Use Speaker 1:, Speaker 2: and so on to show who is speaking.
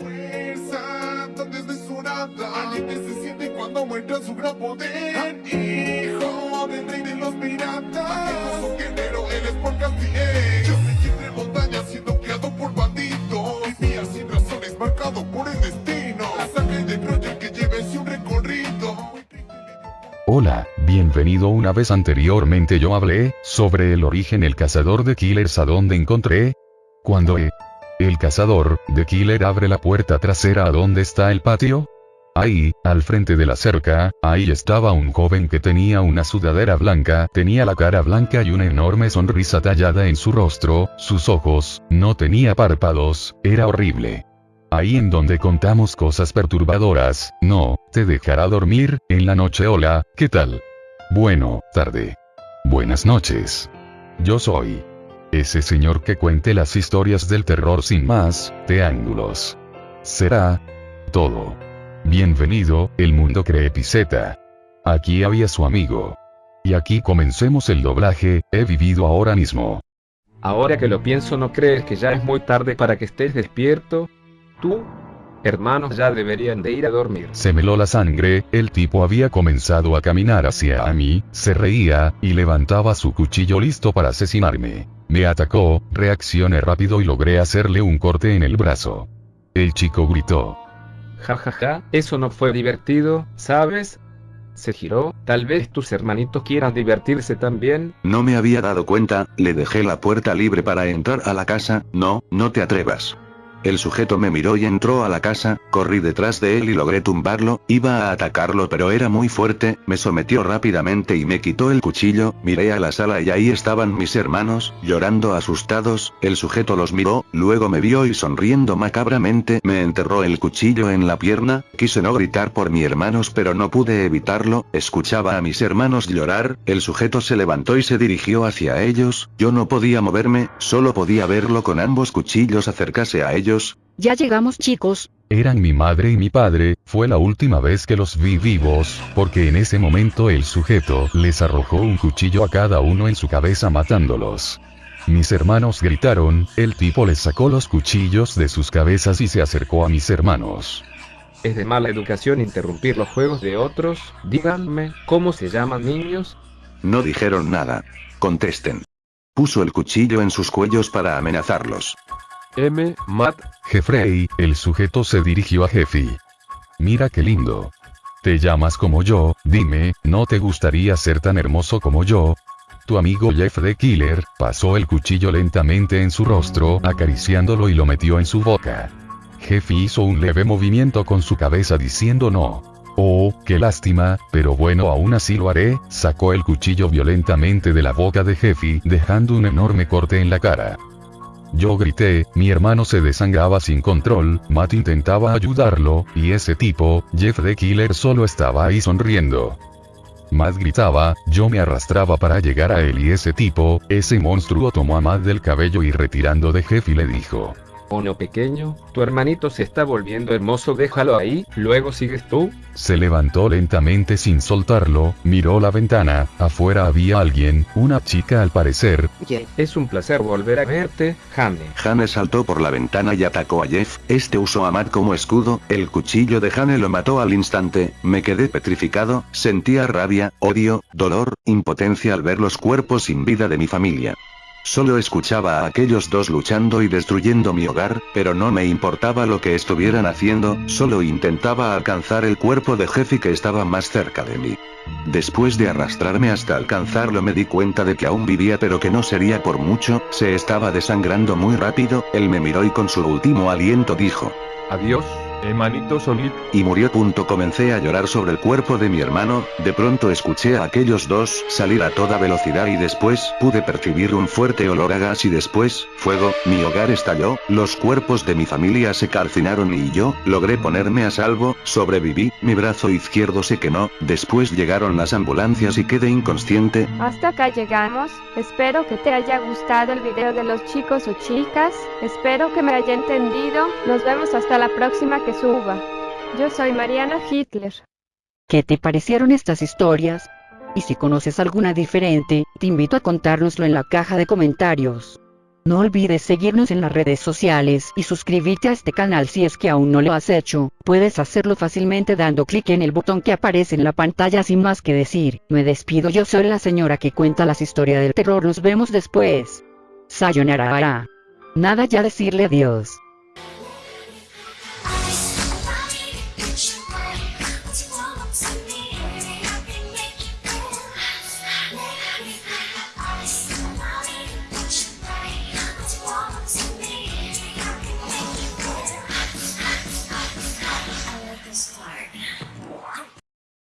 Speaker 1: Fuerza tan desmesurada Alguien que se siente cuando muestra su gran poder. Hijo del rey de los piratas. Majestuoso guerrero, él es por Castiel Yo me entre montañas siendo criado por bandidos. Vivía sin razones, marcado por el destino. La sangre de Troya que lleve un recorrido
Speaker 2: Hola, bienvenido una vez anteriormente yo hablé, sobre el origen el cazador de killers a donde encontré. Cuando e- el cazador, de killer abre la puerta trasera a donde está el patio. Ahí, al frente de la cerca, ahí estaba un joven que tenía una sudadera blanca, tenía la cara blanca y una enorme sonrisa tallada en su rostro, sus ojos, no tenía párpados, era horrible. Ahí en donde contamos cosas perturbadoras, no, te dejará dormir, en la noche hola, ¿qué tal? Bueno, tarde. Buenas noches. Yo soy. Ese señor que cuente las historias del terror sin más, de ángulos. Será. Todo. Bienvenido, el mundo Creepiceta. Aquí había su amigo. Y aquí comencemos el doblaje, he vivido ahora mismo.
Speaker 3: Ahora que lo pienso, ¿no crees que ya es muy tarde para que estés despierto? Tú, hermanos, ya deberían de ir a dormir.
Speaker 2: Se meló la sangre, el tipo había comenzado a caminar hacia a mí, se reía, y levantaba su cuchillo listo para asesinarme. Me atacó, reaccioné rápido y logré hacerle un corte en el brazo. El chico gritó.
Speaker 3: Ja ja ja, eso no fue divertido, ¿sabes? Se giró, tal vez tus hermanitos quieran divertirse también.
Speaker 4: No me había dado cuenta, le dejé la puerta libre para entrar a la casa, no, no te atrevas. El sujeto me miró y entró a la casa, corrí detrás de él y logré tumbarlo, iba a atacarlo pero era muy fuerte, me sometió rápidamente y me quitó el cuchillo, miré a la sala y ahí estaban mis hermanos, llorando asustados, el sujeto los miró, luego me vio y sonriendo macabramente me enterró el cuchillo en la pierna, quise no gritar por mis hermanos pero no pude evitarlo, escuchaba a mis hermanos llorar, el sujeto se levantó y se dirigió hacia ellos, yo no podía moverme, solo podía verlo con ambos cuchillos acercarse a ellos,
Speaker 5: Ya llegamos chicos,
Speaker 2: Eran mi madre y mi padre, fue la última vez que los vi vivos, porque en ese momento el sujeto les arrojó un cuchillo a cada uno en su cabeza matándolos. Mis hermanos gritaron, el tipo les sacó los cuchillos de sus cabezas y se acercó a mis hermanos.
Speaker 3: Es de mala educación interrumpir los juegos de otros. Díganme, ¿cómo se llaman niños?
Speaker 4: No dijeron nada. Contesten. Puso el cuchillo en sus cuellos para amenazarlos.
Speaker 3: M. Matt.
Speaker 2: Jeffrey, el sujeto se dirigió a Jeffy. Mira qué lindo. Te llamas como yo, dime, ¿no te gustaría ser tan hermoso como yo? Tu amigo Jeff the Killer, pasó el cuchillo lentamente en su rostro, acariciándolo y lo metió en su boca. Jeffy hizo un leve movimiento con su cabeza diciendo no. Oh, qué lástima, pero bueno aún así lo haré, sacó el cuchillo violentamente de la boca de Jeffy, dejando un enorme corte en la cara. Yo grité, mi hermano se desangraba sin control, Matt intentaba ayudarlo, y ese tipo, Jeff the Killer solo estaba ahí sonriendo. Matt gritaba, yo me arrastraba para llegar a él y ese tipo, ese monstruo tomó a Matt del cabello y retirando de Jeff y le dijo,
Speaker 3: Oh no pequeño, tu hermanito se está volviendo hermoso, déjalo ahí, luego sigues tú.
Speaker 2: se levantó lentamente sin soltarlo, miró la ventana, afuera había alguien, una chica al parecer,
Speaker 3: Es un placer volver a verte, Jane.
Speaker 4: Jane saltó por la ventana y atacó a Jeff, este usó a Matt como escudo, el cuchillo de Jane lo mató al instante, me quedé petrificado, sentía rabia, odio, dolor, impotencia al ver los cuerpos sin vida de mi familia. Solo escuchaba a aquellos dos luchando y destruyendo mi hogar, pero no me importaba lo que estuvieran haciendo, solo intentaba alcanzar el cuerpo de Jeffy que estaba más cerca de mí. Después de arrastrarme hasta alcanzarlo me di cuenta de que aún vivía pero que no sería por mucho, se estaba desangrando muy rápido, él me miró y con su último aliento dijo,
Speaker 3: Adiós, hermanito Sonic.
Speaker 4: y murió. Punto. Comencé a llorar sobre el cuerpo de mi hermano, de pronto escuché a aquellos dos salir a toda velocidad y después pude percibir un fuerte olor a gas y después, fuego, mi hogar estalló, los cuerpos de mi familia se calcinaron y yo, logré ponerme a salvo, sobreviví, mi brazo izquierdo se quemó, después llegaron las ambulancias y quedé inconsciente,
Speaker 6: Hasta acá llegamos, espero que te haya gustado el video de los chicos o chicas, espero que me haya entendido, nos vemos hasta la próxima suba. Yo soy Mariana Hitler.
Speaker 5: ¿qué te parecieron estas historias? Y si conoces alguna diferente, te invito a contárnoslo en la caja de comentarios. No olvides seguirnos en las redes sociales y suscribirte a este canal si es que aún no lo has hecho. Puedes hacerlo fácilmente dando clic en el botón que aparece en la pantalla sin más que decir. Me despido yo soy la señora que cuenta las historias del terror. Nos vemos después. Sayonara. Nada ya decirle adiós.